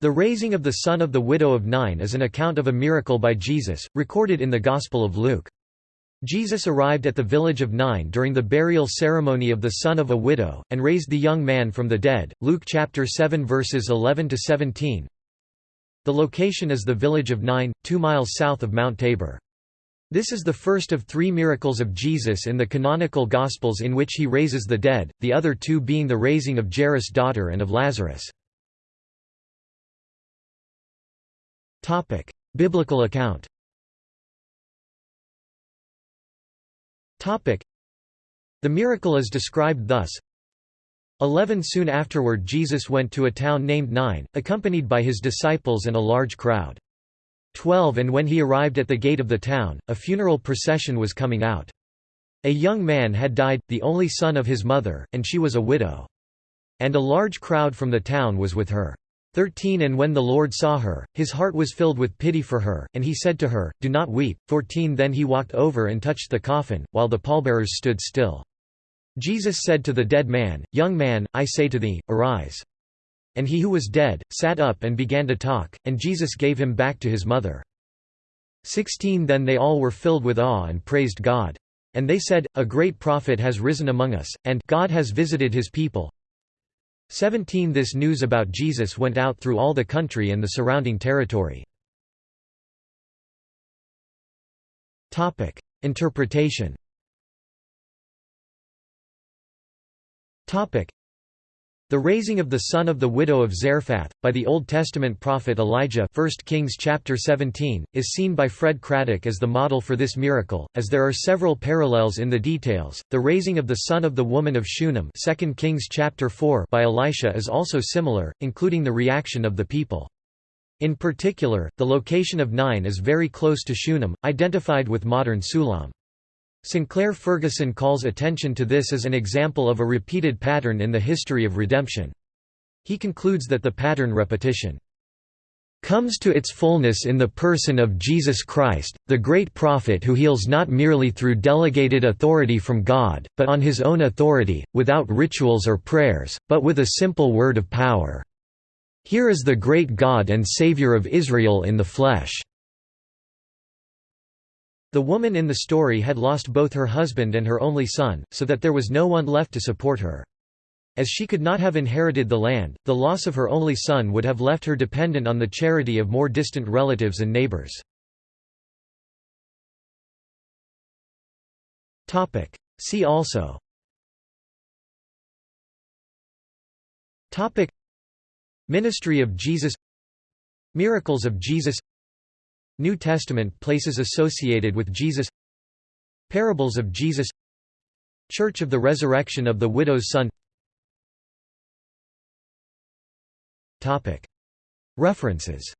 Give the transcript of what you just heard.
The raising of the son of the widow of Nain is an account of a miracle by Jesus, recorded in the Gospel of Luke. Jesus arrived at the village of Nain during the burial ceremony of the son of a widow, and raised the young man from the dead. Luke chapter 7 verses 11 to 17. The location is the village of Nain, two miles south of Mount Tabor. This is the first of three miracles of Jesus in the canonical Gospels in which he raises the dead, the other two being the raising of Jairus' daughter and of Lazarus. Topic: Biblical account. Topic: The miracle is described thus. 11 Soon afterward Jesus went to a town named Nain, accompanied by his disciples and a large crowd. 12 And when he arrived at the gate of the town, a funeral procession was coming out. A young man had died, the only son of his mother, and she was a widow. And a large crowd from the town was with her. 13 And when the Lord saw her, his heart was filled with pity for her, and he said to her, Do not weep. 14 Then he walked over and touched the coffin, while the pallbearers stood still. Jesus said to the dead man, Young man, I say to thee, arise. And he who was dead, sat up and began to talk, and Jesus gave him back to his mother. 16 Then they all were filled with awe and praised God. And they said, A great prophet has risen among us, and God has visited his people. 17 This news about Jesus went out through all the country and the surrounding territory. Interpretation the raising of the son of the widow of Zarephath, by the Old Testament prophet Elijah 1 Kings chapter 17, is seen by Fred Craddock as the model for this miracle, as there are several parallels in the details. The raising of the son of the woman of Shunem 2 Kings chapter 4 by Elisha is also similar, including the reaction of the people. In particular, the location of Nain is very close to Shunem, identified with modern Sulam. Sinclair Ferguson calls attention to this as an example of a repeated pattern in the history of redemption. He concludes that the pattern repetition comes to its fullness in the person of Jesus Christ, the great prophet who heals not merely through delegated authority from God, but on his own authority, without rituals or prayers, but with a simple word of power. Here is the great God and Savior of Israel in the flesh. The woman in the story had lost both her husband and her only son, so that there was no one left to support her. As she could not have inherited the land, the loss of her only son would have left her dependent on the charity of more distant relatives and neighbors. See also. Ministry of Jesus. Miracles of Jesus New Testament places associated with Jesus. Parables of Jesus. Church of the Resurrection of the Widow's Son. References